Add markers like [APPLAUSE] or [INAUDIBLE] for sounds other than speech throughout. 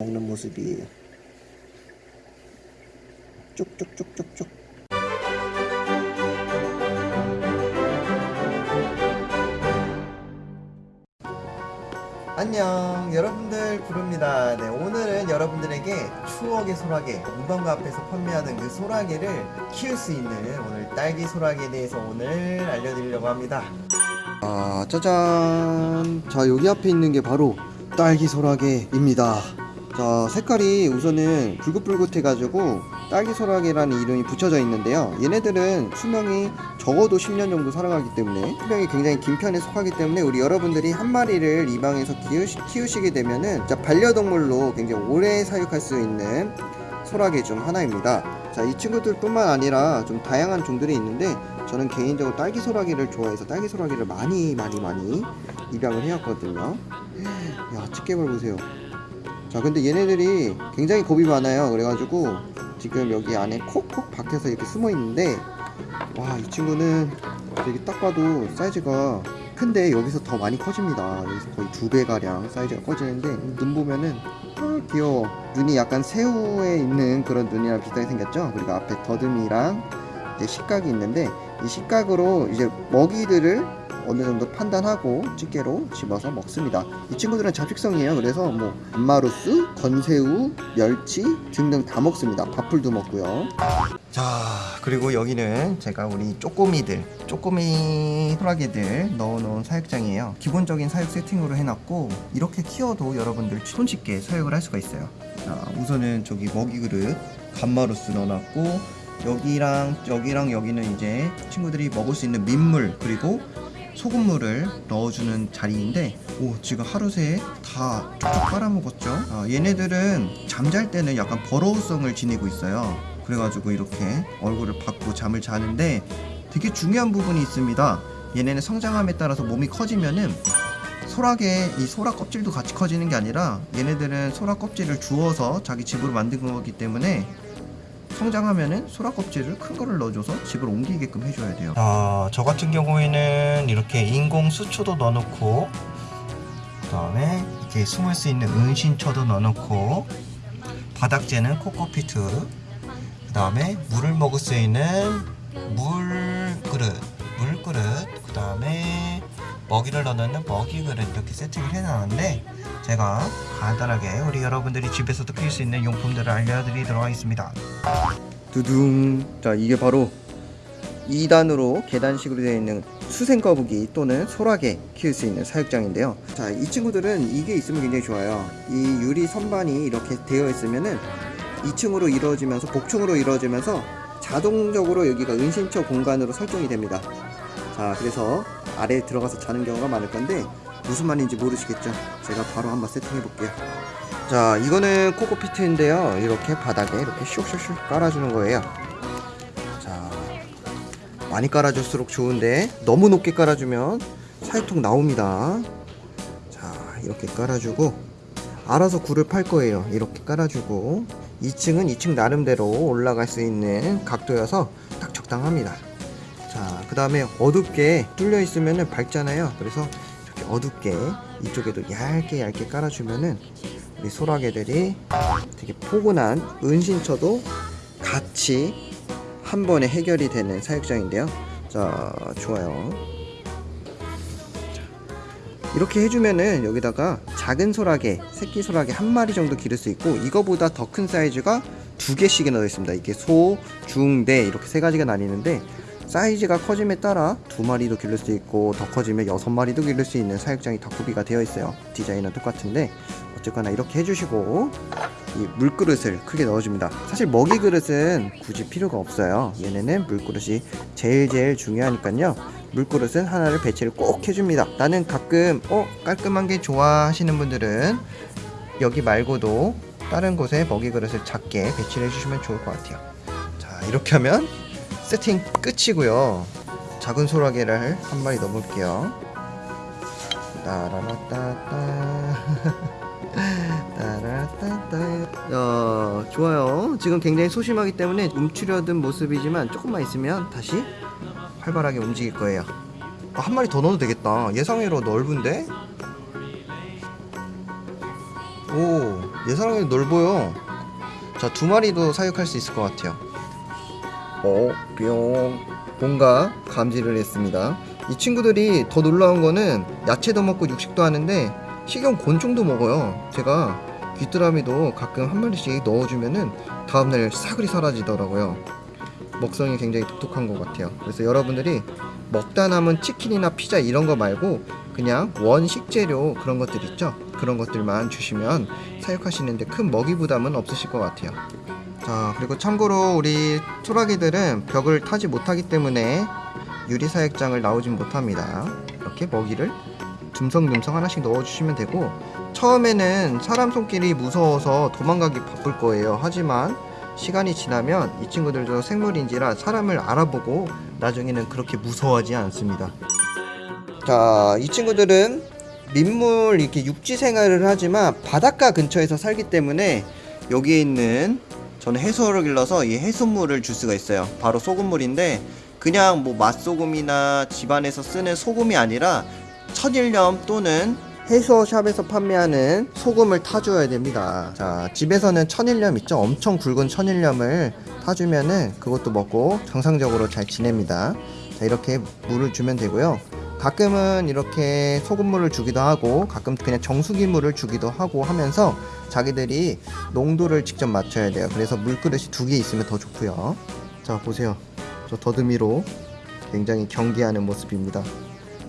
먹는 모습이에요. 쭉쭉쭉쭉쭉. 안녕 여러분들 부릅니다 네 오늘은 여러분들에게 추억의 소라게 문방구 앞에서 판매하는 그 소라게를 키울 수 있는 오늘 딸기 소라게에 대해서 오늘 알려드리려고 합니다 아 짜잔 자 여기 앞에 있는 게 바로 딸기 소라게입니다 자 색깔이 우선은 붉긋붉긋해 가지고 딸기 소라게라는 이름이 붙여져 있는데요. 얘네들은 수명이 적어도 10년 정도 살아가기 때문에 수명이 굉장히 긴 편에 속하기 때문에 우리 여러분들이 한 마리를 입양해서 키우시, 키우시 게 되면은 자, 반려동물로 굉장히 오래 사육할 수 있는 소라게 중 하나입니다. 자 이 친구들 뿐만 아니라 좀 다양한 종들이 있는데 저는 개인적으로 딸기 소라게를 좋아해서 딸기 소라게를 많이 많이 많이 입양을 해왔거든요. 야 집게벌 보세요 자 근데 얘네들이 굉장히 겁이 많아요. 그래가지고 지금 여기 안에 콕콕 박혀서 이렇게 숨어 있는데 와 이 친구는 되게 딱 봐도 사이즈가 큰데 여기서 더 많이 커집니다. 여기서 거의 두 배 가량 사이즈가 커지는데 눈 보면은 아 귀여워. 눈이 약간 새우에 있는 그런 눈이랑 비슷하게 생겼죠? 그리고 앞에 더듬이랑 이제 식각이 있는데 이 식각으로 이제 먹이들을 어느 정도 판단하고 집게로 집어서 먹습니다. 이 친구들은 잡식성이에요. 그래서 뭐 암마루스, 건새우, 멸치 등등 다 먹습니다. 밥풀도 먹고요. 자 그리고 여기는 제가 우리 쪼꼬미들 쪼꼬미 소라게들 넣어놓은 사육장이에요 기본적인 사육 세팅으로 해놨고 이렇게 키워도 여러분들 손쉽게 사육을 할 수가 있어요 자 우선은 저기 먹이 그릇 감마루스 넣어놨고 여기랑 여기랑 여기는 이제 친구들이 먹을 수 있는 민물 그리고 소금물을 넣어주는 자리인데 오 지금 하루 새에 다 쪽쪽 빨아먹었죠? 아, 얘네들은 잠잘 때는 약간 버러우성을 지니고 있어요. 그래가지고 이렇게 얼굴을 받고 잠을 자는데 되게 중요한 부분이 있습니다. 얘네는 성장함에 따라서 몸이 커지면은 소라게 이 소라 껍질도 같이 커지는 게 아니라 얘네들은 소라 껍질을 주워서 자기 집으로 만든 거기 때문에 성장하면은 소라 껍질을 큰 거를 넣어줘서 집을 옮기게끔 해줘야 돼요. 아, 저 같은 경우에는 이렇게 인공 수초도 넣어놓고, 그 다음에 이렇게 숨을 수 있는 은신처도 넣어놓고, 바닥재는 코코피트, 그 다음에 물을 먹을 수 있는 물그릇, 물그릇, 그 다음에 먹이를 넣는 먹이 그릇 이렇게 세팅을 해놨는데 제가 간단하게 우리 여러분들이 집에서도 키울 수 있는 용품들을 알려드리도록 하겠습니다. 두둥. 자 이게 바로 2단으로 계단식으로 되어 있는 수생 거북이 또는 소라게 키울 수 있는 사육장인데요. 자 이 친구들은 이게 있으면 굉장히 좋아요. 이 유리 선반이 이렇게 되어 있으면은 2층으로 이루어지면서 복층으로 이루어지면서 자동적으로 여기가 은신처 공간으로 설정이 됩니다. 자 그래서 아래에 들어가서 자는 경우가 많을 건데 무슨 말인지 모르시겠죠? 제가 바로 한번 세팅해 볼게요. 자 이거는 코코피트인데요. 이렇게 바닥에 이렇게 슉슉슉 깔아주는 거예요. 자 많이 깔아줄수록 좋은데 너무 높게 깔아주면 사육통 나옵니다. 자 이렇게 깔아주고 알아서 굴을 팔 거예요. 이렇게 깔아주고 2층은 2층 나름대로 올라갈 수 있는 각도여서 딱 적당합니다 다음에 어둡게 뚫려 있으면 밝잖아요. 그래서 이렇게 어둡게 이쪽에도 얇게 얇게 깔아주면은 우리 소라게들이 되게 포근한 은신처도 같이 한 번에 해결이 되는 사육장인데요. 자 좋아요. 자, 이렇게 해주면은 여기다가 작은 소라게 새끼 소라게 한 마리 정도 기를 수 있고 이거보다 더 큰 사이즈가 두 개씩이나 넣어 있습니다. 이게 소, 중, 대 이렇게 세 가지가 나뉘는데 사이즈가 커짐에 따라 두 마리도 기를 수 있고 더 커지면 여섯 마리도 기를 수 있는 사육장이 다 구비가 되어 있어요. 디자인은 똑같은데 어쨌거나 이렇게 해주시고 이 물그릇을 크게 넣어줍니다. 사실 먹이 그릇은 굳이 필요가 없어요. 얘네는 물그릇이 제일 제일 중요하니까요. 물그릇은 하나를 배치를 꼭 해줍니다. 나는 가끔 어 깔끔한 게 좋아 하시는 분들은 여기 말고도 다른 곳에 먹이 그릇을 작게 배치를 해주시면 좋을 것 같아요. 자 이렇게 하면 세팅 끝이고요. 작은 소라게를 한 마리 넣어볼게요. 따라라따따. [LAUGHS] 따라따따. 야 좋아요. 지금 굉장히 소심하기 때문에 움츠려든 모습이지만 조금만 있으면 다시 활발하게 움직일 거예요. 아, 한 마리 더 넣어도 되겠다. 예상외로 넓은데? 오 예사랑이 넓어요. 자, 두 마리도 사육할 수 있을 것 같아요. 어, 뿅. 뭔가 감지를 했습니다. 이 친구들이 더 놀라운 거는 야채도 먹고 육식도 하는데 식용 곤충도 먹어요. 제가 귀뚜라미도 가끔 한 마리씩 넣어주면은 다음날 사글이 사라지더라고요. 먹성이 굉장히 독특한 것 같아요. 그래서 여러분들이 먹다 남은 치킨이나 피자 이런 거 말고 그냥 원식 재료 그런 것들 있죠? 그런 것들만 주시면 사육하시는데 큰 먹이 부담은 없으실 것 같아요. 자, 그리고 참고로 우리 소라기들은 벽을 타지 못하기 때문에 유리 사육장을 나오진 못합니다. 이렇게 먹이를 듬성듬성 하나씩 넣어주시면 되고 처음에는 사람 손길이 무서워서 도망가기 바쁠 거예요. 하지만 시간이 지나면 이 친구들도 생물인지라 사람을 알아보고 나중에는 그렇게 무서워하지 않습니다. 자, 이 친구들은 민물 이렇게 육지 생활을 하지만 바닷가 근처에서 살기 때문에 여기에 있는 저는 해수어를 길러서 이 해수물을 줄 수가 있어요. 바로 소금물인데 그냥 뭐 맛소금이나 집안에서 쓰는 소금이 아니라 천일염 또는 해수어 샵에서 판매하는 소금을 타줘야 됩니다. 자, 집에서는 천일염 있죠? 엄청 굵은 천일염을 타주면은 그것도 먹고 정상적으로 잘 지냅니다. 자, 이렇게 물을 주면 되고요. 가끔은 이렇게 소금물을 주기도 하고 가끔 그냥 정수기 물을 주기도 하고 하면서 자기들이 농도를 직접 맞춰야 돼요. 그래서 물그릇이 두 개 있으면 더 좋고요. 자, 보세요. 저 더듬이로 굉장히 경계하는 모습입니다.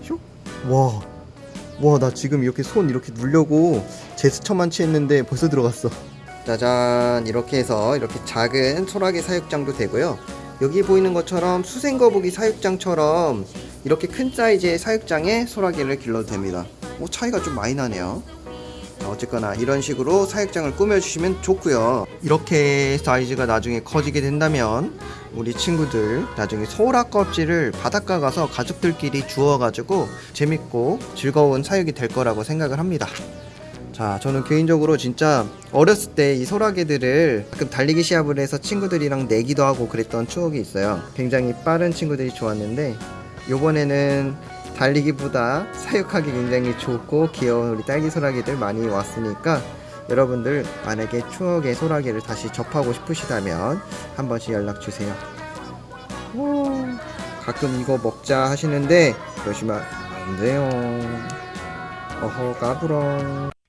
슉! 와, 와, 나 지금 이렇게 손 이렇게 누려고 제스처만 취했는데 벌써 들어갔어. 짜잔, 이렇게 해서 이렇게 작은 소라게 사육장도 되고요. 여기 보이는 것처럼 수생거북이 사육장처럼 이렇게 큰 사이즈의 사육장에 소라게를 길러도 됩니다. 오, 차이가 좀 많이 나네요. 자, 어쨌거나 이런 식으로 사육장을 꾸며주시면 좋고요. 이렇게 사이즈가 나중에 커지게 된다면 우리 친구들 나중에 소라 껍질을 바닷가 가서 가족들끼리 주워가지고 재밌고 즐거운 사육이 될 거라고 생각을 합니다. 자, 저는 개인적으로 진짜 어렸을 때 이 소라게들을 가끔 달리기 시합을 해서 친구들이랑 내기도 하고 그랬던 추억이 있어요. 굉장히 빠른 친구들이 좋았는데 요번에는 달리기보다 사육하기 굉장히 좋고 귀여운 우리 딸기 소라게들 많이 왔으니까 여러분들 만약에 추억의 소라게를 다시 접하고 싶으시다면 한 번씩 연락 주세요. 오, 가끔 이거 먹자 하시는데 그러시면 안 돼요. 어허 까불어.